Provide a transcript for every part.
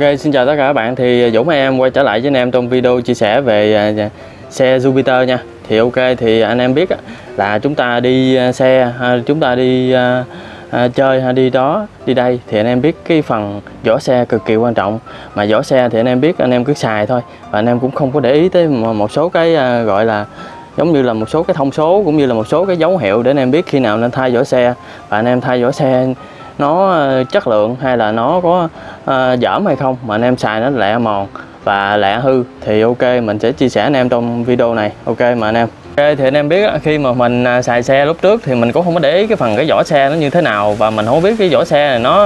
Ok, xin chào tất cả các bạn. Thì à, Dũng và em quay trở lại với anh em trong video chia sẻ về à, à, xe Jupiter nha. Thì ok, thì anh em biết là chúng ta đi xe, chúng ta đi chơi hay đi đó, đi đây thì anh em biết cái phần vỏ xe cực kỳ quan trọng. Mà vỏ xe thì anh em biết anh em cứ xài thôi và anh em cũng không có để ý tới một số cái gọi là giống như là một số cái thông số cũng như là một số cái dấu hiệu để anh em biết khi nào nên thay vỏ xe và anh em thay vỏ xe nó ờ, chất lượng hay là nó có ờ, uh, dởm hay không? Mà anh em xài nó lẹ mòn và lẹ hư thì ok mình sẽ chia sẻ anh em trong video này. Ok mà anh em. Ok, thì anh em biết khi mà mình à, xài xe lúc trước thì mình cũng không có để ý cái phần cái vỏ xe nó như thế nào và mình không biết cái vỏ xe này nó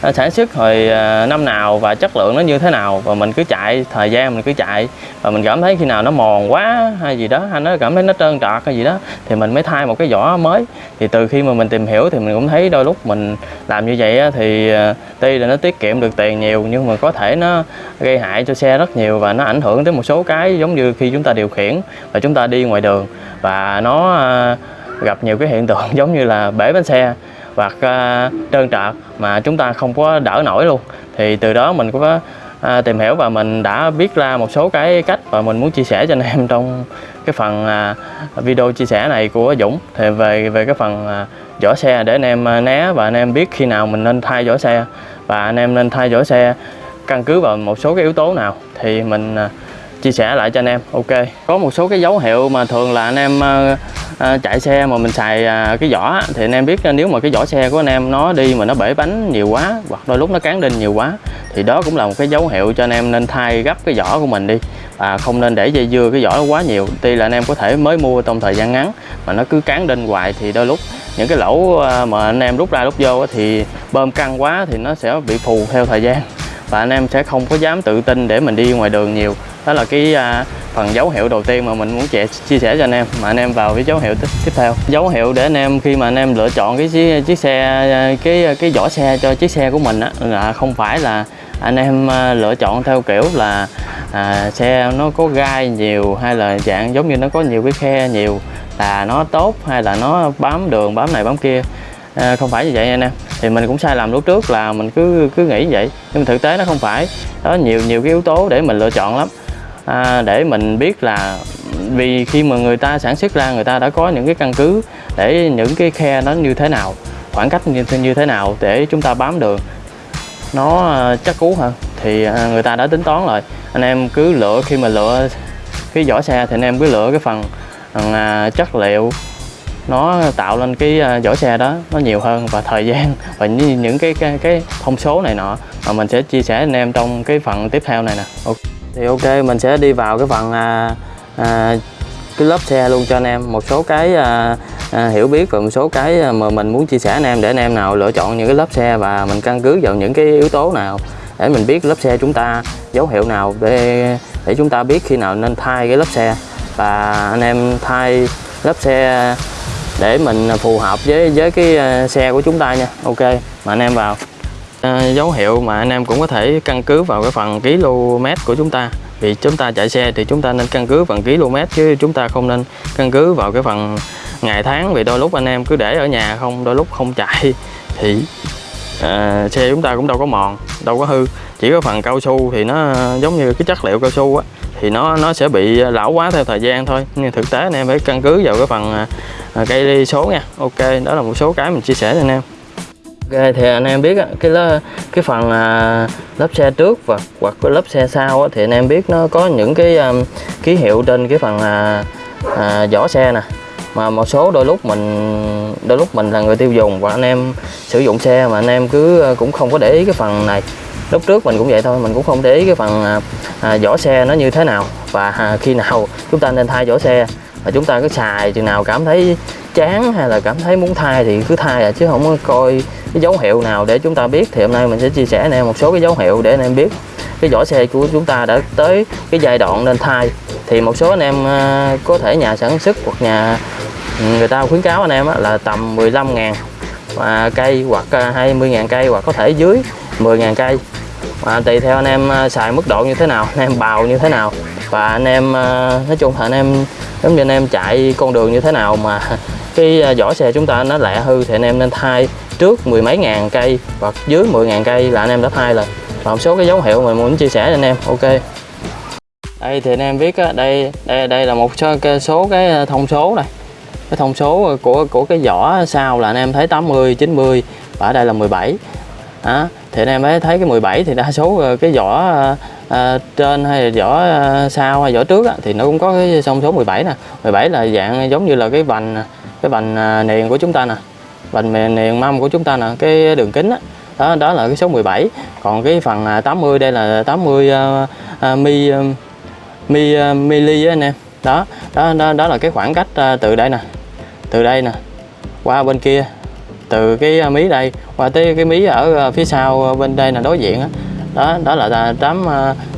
à, sản xuất hồi à, năm nào và chất lượng nó như thế nào. Và mình cứ chạy, thời gian mình cứ chạy và mình cảm thấy khi nào nó mòn quá hay gì đó, hay nó cảm thấy nó trơn trọt hay gì đó thì mình mới thay một cái vỏ mới. Thì từ khi mà mình tìm hiểu thì mình cũng thấy đôi lúc mình làm như vậy thì tuy là nó tiết kiệm được tiền nhiều nhưng mà có thể nó gây hại cho xe rất nhiều và nó ảnh hưởng tới một số cái giống như khi chúng ta điều khiển và chúng ta đi ngoài đường và nó à, gặp nhiều cái hiện tượng giống như là bể bánh xe hoặc à, trơn trợt mà chúng ta không có đỡ nổi luôn. Thì từ đó mình cũng có à, tìm hiểu và mình đã biết ra một số cái cách và mình muốn chia sẻ cho anh em trong cái phần à, video chia sẻ này của Dũng. Thì về về cái phần à, vỏ xe để anh em à, né và anh em biết khi nào mình nên thay vỏ xe. Và anh em nên thay vỏ xe căn cứ vào một số cái yếu tố nào thì mình à, chia sẻ lại cho anh em. Ok. Có một số cái dấu hiệu mà thường là anh em à, chạy xe mà mình xài à, cái vỏ thì anh em biết ờ, nếu mà cái vỏ xe của anh em nó đi mà nó bể bánh nhiều quá hoặc đôi lúc nó cán đinh nhiều quá thì đó cũng là một cái dấu hiệu cho anh em nên thay gấp cái vỏ của mình đi. Và không nên để dây dưa cái vỏ quá nhiều. Tuy là anh em có thể mới mua trong thời gian ngắn mà nó cứ cán đinh hoài thì đôi lúc những cái lỗ mà anh em rút ra rút vô thì bơm căng quá thì nó sẽ bị phù theo thời gian. Và anh em sẽ không có dám tự tin để mình đi ngoài đường nhiều đó là cái à, phần dấu hiệu đầu tiên mà mình muốn chia, chia sẻ cho anh em mà anh em vào cái dấu hiệu tiếp, theo. Dấu hiệu để anh em khi mà anh em lựa chọn cái chiếc, chiếc xe à, cái à, cái vỏ xe cho chiếc xe của mình á, là không phải là anh em à, lựa chọn theo kiểu là à, xe nó có gai nhiều hay là dạng giống như nó có nhiều cái khe nhiều là nó tốt hay là nó bám đường bám này bám kia. À, không phải như vậy anh em. Thì mình cũng sai lầm lúc trước là mình cứ cứ nghĩ vậy. Nhưng mà thực tế nó không phải. Đó nhiều nhiều cái yếu tố để mình lựa chọn lắm à, để mình biết là vì khi mà người ta sản xuất ra người ta đã có những cái căn cứ để những cái khe nó như thế nào khoảng cách như, như thế nào để chúng ta bám đường nó à, chắc cú hơn thì à, người ta đã tính toán rồi. Anh em cứ lựa khi mà lựa cái vỏ xe thì anh em cứ lựa cái phần à, chất liệu. Nó tạo lên cái à, vỏ xe đó nó nhiều hơn và thời gian và những, những cái, cái cái thông số này nọ. Mà mình sẽ chia sẻ anh em trong cái phần tiếp theo này nè. Okay thì ok mình sẽ đi vào cái phần à, à, cái lớp xe luôn cho anh em. Một số cái à, à, hiểu biết và một số cái à, mà mình muốn chia sẻ anh em để anh em nào lựa chọn những cái lớp xe và mình căn cứ vào những cái yếu tố nào để mình biết lớp xe chúng ta dấu hiệu nào để để chúng ta biết khi nào nên thay cái lớp xe. Và anh em thay lớp xe để mình phù hợp với với cái à, xe của chúng ta nha. Ok mà anh em vào à, dấu hiệu mà anh em cũng có thể căn cứ vào cái phần km của chúng ta. Vì chúng ta chạy xe thì chúng ta nên căn cứ phần km chứ chúng ta không nên căn cứ vào cái phần ngày tháng. Vì đôi lúc anh em cứ để ở nhà không đôi lúc không chạy thì à, xe chúng ta cũng đâu có mòn đâu có hư. Chỉ có phần cao su thì nó giống như cái chất liệu cao su á thì nó nó sẽ bị lão quá theo thời gian thôi. Nhưng thực tế anh em phải căn cứ vào cái phần à, cây số nha. Ok đó là một số cái mình chia sẻ cho anh em ok thì anh em biết cái lớp, cái phần à, lớp xe trước và hoặc cái lớp xe sau thì anh em biết nó có những cái à, ký hiệu trên cái phần à, à, vỏ xe nè. Mà một số đôi lúc mình đôi lúc mình là người tiêu dùng và anh em sử dụng xe mà anh em cứ à, cũng không có để ý cái phần này. Lúc trước mình cũng vậy thôi mình cũng không để ý cái phần à, vỏ xe nó như thế nào. Và à, khi nào chúng ta nên thay vỏ xe và chúng ta cứ xài, chừng nào cảm thấy chán hay là cảm thấy muốn thay thì cứ thay à chứ không có coi cái dấu hiệu nào để chúng ta biết. Thì hôm nay mình sẽ chia sẻ anh em một số cái dấu hiệu để anh em biết cái vỏ xe của chúng ta đã tới cái giai đoạn nên thay. Thì một số anh em à, có thể nhà sản xuất hoặc nhà ừ, người ta khuyến cáo anh em là tầm 15 ngàn và cây hoặc à, 20 ngàn cây hoặc có thể dưới 10 ngàn cây. Và tùy theo anh em à, xài mức độ như thế nào, anh em bào như thế nào. Và anh em nói chung là anh em giống như anh em chạy con đường như thế nào mà cái à, vỏ xe chúng ta nó lẹ hư thì anh em nên thay trước mười mấy ngàn cây hoặc dưới 10 ngàn cây là anh em đã thay rồi. Và một số cái dấu hiệu mình muốn chia sẻ cho anh em ok. Đây thì anh em biết á, đây đây đây là một số cái, số cái à, thông số này. Cái thông số của của cái vỏ sau là anh em thấy 80 90 và ở đây là 17 đó thì anh em mới thấy cái 17 thì đa số ờ, cái vỏ à, trên hay là vỏ à, sau hay vỏ trước á, thì nó cũng có cái thông số 17 nè. 17 là dạng giống như là cái vành cái vành niền của chúng ta nè. Vành niền mâm của chúng ta nè cái đường kính á. Đó đó là cái số 17 còn cái phần à, 80 đây là 80 uh, uh, mi uh, mi uh, mili anh em. Đó đó đó đó là cái khoảng cách uh, từ đây nè từ đây nè qua bên kia từ cái à, mí đây qua tới cái mí ở à, phía sau à, bên đây là đối diện đó đó, đó là 8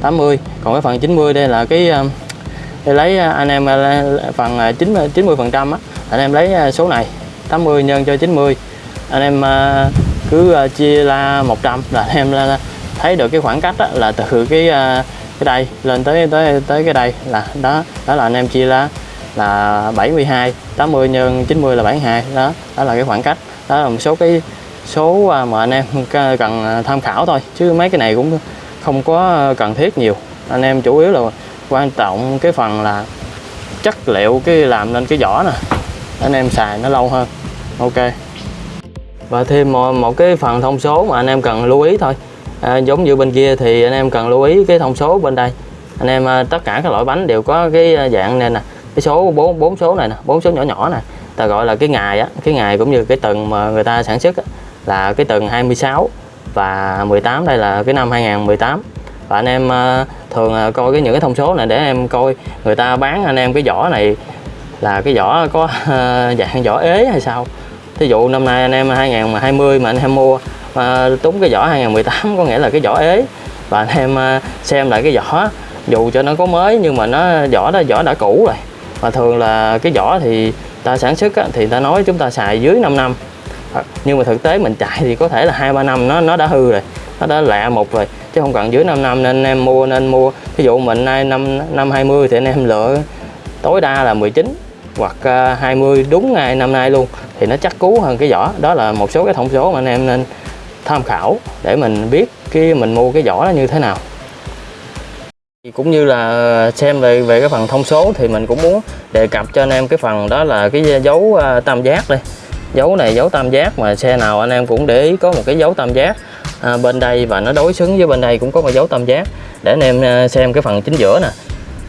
80 còn cái phần 90 đây là cái để lấy anh em phần 9 90 phần trăm anh em lấy số này 80 nhân cho 90 anh em cứ chia ra 100 là anh em thấy được cái khoảng cách đó, là từ cái cái đây lên tới tới tới cái đây là đó đó là anh em chia ra là 72 80 nhân 90 là 72 đó đó là cái khoảng cách đó là một số cái số à, mà anh em cần à, tham khảo thôi. Chứ mấy cái này cũng không có ờ, cần thiết nhiều. Anh em chủ yếu là quan trọng cái phần là chất liệu cái làm lên cái vỏ nè. Anh em xài nó lâu hơn. Ok. Và thêm một, một cái phần thông số mà anh em cần lưu ý thôi. À, giống như bên kia thì anh em cần lưu ý cái thông số bên đây. Anh em à, tất cả các loại bánh đều có cái dạng này nè. Cái số bốn bốn số này nè bốn số nhỏ nhỏ nè ta gọi là cái ngày á cái ngày cũng như cái tuần mà người ta sản xuất á, là cái tuần 26 và 18 đây là cái năm 2018 và anh em ờ, thường ờ, coi cái những cái thông số này để em coi người ta bán anh em cái vỏ này là cái vỏ có ờ, dạng vỏ ế hay sao. Thí dụ năm nay anh em 2020 mà anh em mua mà túng cái vỏ 2018 có nghĩa là cái vỏ ế. Và anh em xem lại cái vỏ dù cho nó có mới nhưng mà nó vỏ đó vỏ đã cũ rồi. Và thường là cái vỏ thì ta sản xuất á, thì ta nói chúng ta xài dưới 5 năm. À, nhưng mà thực tế mình chạy thì có thể là hai ba năm nó nó đã hư rồi nó đã lạ một rồi chứ không cần dưới 5 năm nên anh em mua nên mua. Ví dụ mình nay năm năm 20 thì anh em lựa tối đa là 19 hoặc à, 20 đúng ngày năm nay luôn thì nó chắc cú hơn cái vỏ. Đó là một số cái thông số mà anh em nên tham khảo để mình biết cái mình mua cái vỏ nó như thế nào cũng như là xem về về cái phần thông số thì mình cũng muốn đề cập cho anh em cái phần đó là cái dấu à, tam giác đây. Dấu này dấu tam giác mà xe nào anh em cũng để ý có một cái dấu tam giác à, bên đây và nó đối xứng với bên đây cũng có một dấu tam giác. Để anh em à, xem cái phần chính giữa nè.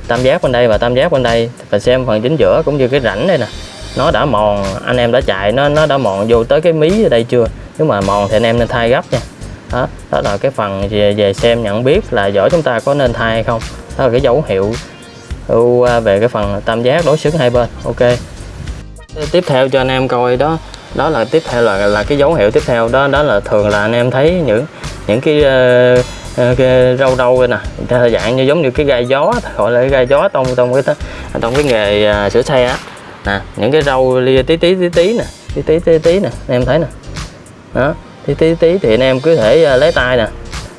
Tam giác bên đây và tam giác bên đây và xem phần chính giữa cũng như cái rãnh đây nè. Nó đã mòn anh em đã chạy nó nó đã mòn vô tới cái mí ở đây chưa? Nếu mà mòn thì anh em nên thay gấp nha đó, đó là cái phần về, về xem nhận biết là giỏ chúng ta có nên thay hay không. Đó là cái dấu hiệu à, về cái phần tam giác đối xứng hai bên. Ok. Tiếp theo cho anh em coi đó. Đó là tiếp theo là là cái dấu hiệu tiếp theo đó. Đó là thường là anh em thấy những những cái, uh, cái râu đâu nè. Dạng như giống như cái gai gió gọi là cái gai gió trong trong cái trong cái nghề uh, sửa xe á. Nè những cái râu lia tí tí tí tí nè tí tí tí tí nè anh em thấy nè. Đó tí tí tí thì anh em cứ thể à, lấy tay nè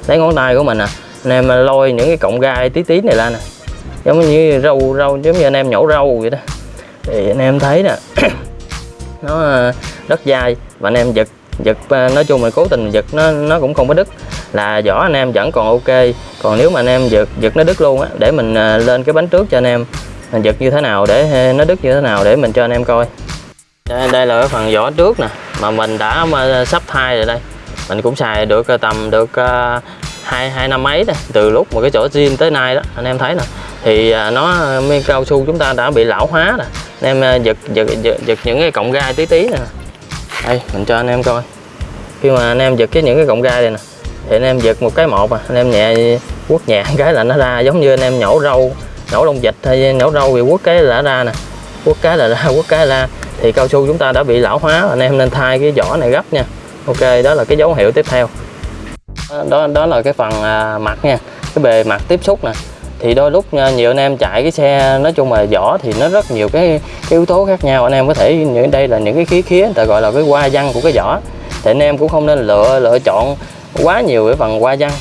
lấy ngón tay của mình nè. Anh em à, lôi những cái cọng gai tí tí này ra nè. Giống như rau rau giống như anh em nhổ rau vậy đó. Thì anh em thấy nè nó à, rất dai và anh em giật giật nói chung là cố tình giật nó nó cũng không có đứt. Là vỏ anh em vẫn còn ok. Còn nếu mà anh em giật giật nó đứt luôn á để mình lên cái bánh trước cho anh em. Mình giật như thế nào để nó đứt như thế nào để mình cho anh em coi. Đây, đây là cái phần vỏ trước nè mà mình đã sắp thai rồi đây. Mình cũng xài được ờ, tầm được uh, hai hai năm mấy đây từ lúc mà cái chỗ zin tới nay đó anh em thấy nè. Thì ờ, nó miếng cao su chúng ta đã bị lão hóa nè anh em giật, giật giật giật những cái cọng gai tí tí nè. Đây mình cho anh em coi. Khi mà anh em giật cái những cái cọng gai này nè thì anh em giật một cái một à anh em nhẹ quất nhẹ cái là nó ra giống như anh em nhổ râu nhổ lông vịt hay nhổ râu thì quất cái là ra nè. Quất cái là ra quất cái là ra thì cao su chúng ta đã bị lão hóa anh em nên thay cái vỏ này gấp nha. Ok đó là cái dấu hiệu tiếp theo. Đó đó là cái phần à, mặt nha. Cái bề mặt tiếp xúc nè. Thì đôi lúc à, nhiều anh em chạy cái xe nói chung là vỏ thì nó rất nhiều cái, cái yếu tố khác nhau. Anh em có thể những đây là những cái khí khía ta gọi là cái hoa văn của cái vỏ thì anh em cũng không nên lựa lựa chọn quá nhiều cái phần hoa văn.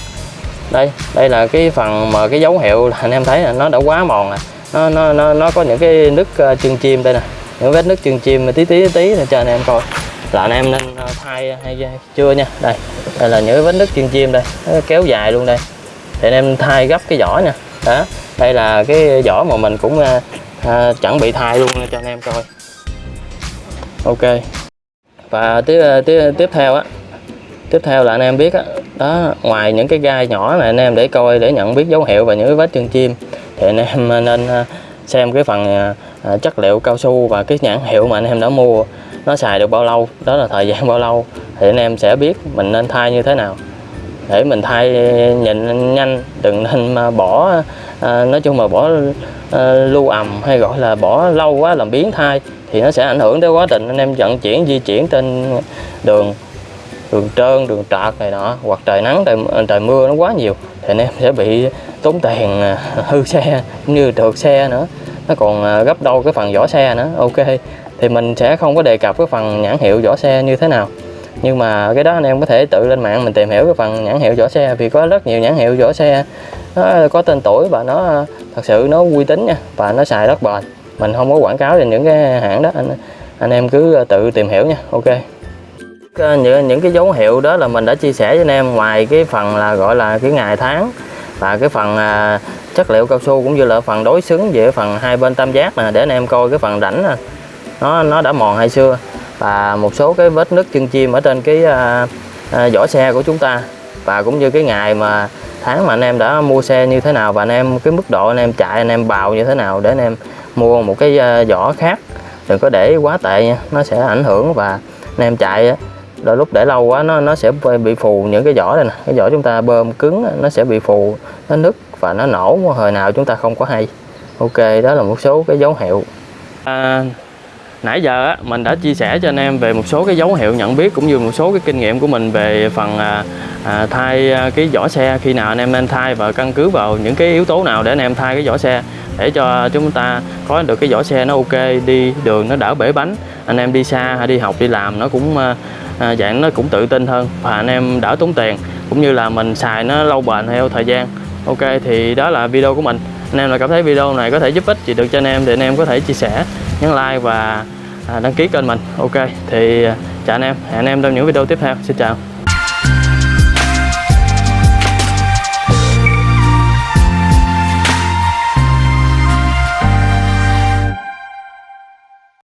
Đây đây là cái phần mà cái dấu hiệu là anh em thấy là nó đã quá mòn rồi nó nó nó, nó có những cái nứt à, chân chim đây nè những vết nước chân chim mà tí tí tí, là cho anh em coi. Là anh em nên ờ, thay hay chưa nha. Đây đây là những vết nứt chân chim đây. Nó kéo dài luôn đây. Thì anh em thay gấp cái vỏ nha. Đó đây là cái vỏ mà mình cũng à, à, chuẩn bị thay luôn cho anh em coi. Ok. Và tiếp tiếp tiếp theo á. Tiếp theo là anh em biết á. Đó ngoài những cái gai nhỏ này anh em để coi để nhận biết dấu hiệu và những cái vết chân chim thì anh em nên xem cái phần à, chất liệu cao su và cái nhãn hiệu mà anh em đã mua nó xài được bao lâu đó là thời gian bao lâu thì anh em sẽ biết mình nên thay như thế nào. Để mình thay nhìn nhanh đừng nên mà bỏ à, nói chung mà bỏ à, lưu ầm hay gọi là bỏ lâu quá làm biến thai thì nó sẽ ảnh hưởng tới quá trình anh em vận chuyển di chuyển trên đường đường trơn đường trạc này nọ. Hoặc trời nắng trời, trời mưa nó quá nhiều thì anh em sẽ bị tốn tiền à, hư xe cũng như trượt xe nữa nó còn à, gấp đôi cái phần vỏ xe nữa. Ok, thì mình sẽ không có đề cập cái phần nhãn hiệu vỏ xe như thế nào. Nhưng mà cái đó anh em có thể tự lên mạng mình tìm hiểu cái phần nhãn hiệu vỏ xe, vì có rất nhiều nhãn hiệu vỏ xe. Nó có tên tuổi và nó à, thật sự nó uy tín nha, và nó xài rất bền. Mình không có quảng cáo về những cái hãng đó, anh anh em cứ à, tự tìm hiểu nha. Ok. Những những cái dấu hiệu đó là mình đã chia sẻ với anh em. Ngoài cái phần là gọi là cái ngày tháng và cái phần chất liệu cao su cũng như là phần đối xứng về phần hai bên tam giác nè để anh em coi cái phần rãnh nè. Nó nó đã mòn hay xưa và một số cái vết nứt chân chim ở trên cái à, à, vỏ xe của chúng ta. Và cũng như cái ngày mà tháng mà anh em đã mua xe như thế nào và anh em cái mức độ anh em chạy anh em bào như thế nào để anh em mua một cái à, vỏ khác đừng có để quá tệ nha. Nó sẽ ảnh hưởng và anh em chạy đôi lúc để lâu quá nó nó sẽ bị phù những cái vỏ này nè. Cái vỏ chúng ta bơm cứng nó sẽ bị phù nó nứt và nó nổ hồi nào chúng ta không có hay. Ok đó là một số cái dấu hiệu. À, nãy giờ á, mình đã chia sẻ cho anh em về một số cái dấu hiệu nhận biết cũng như một số cái kinh nghiệm của mình về phần à, à, thay à, cái vỏ xe. Khi nào anh em nên thay và căn cứ vào những cái yếu tố nào để anh em thay cái vỏ xe để cho chúng ta có được cái vỏ xe nó ok đi đường nó đỡ bể bánh. Anh em đi xa hay đi học đi làm nó cũng à, à dạng nó cũng tự tin hơn và anh em đỡ tốn tiền. Cũng như là mình xài nó lâu bền theo thời gian ok, thì đó là video của mình. Anh em là cảm thấy video này có thể giúp ích gì được cho anh em thì anh em có thể chia sẻ, nhấn like và à, đăng ký kênh mình. Ok, thì à, chào anh em. Hẹn anh em trong những video tiếp theo. Xin chào.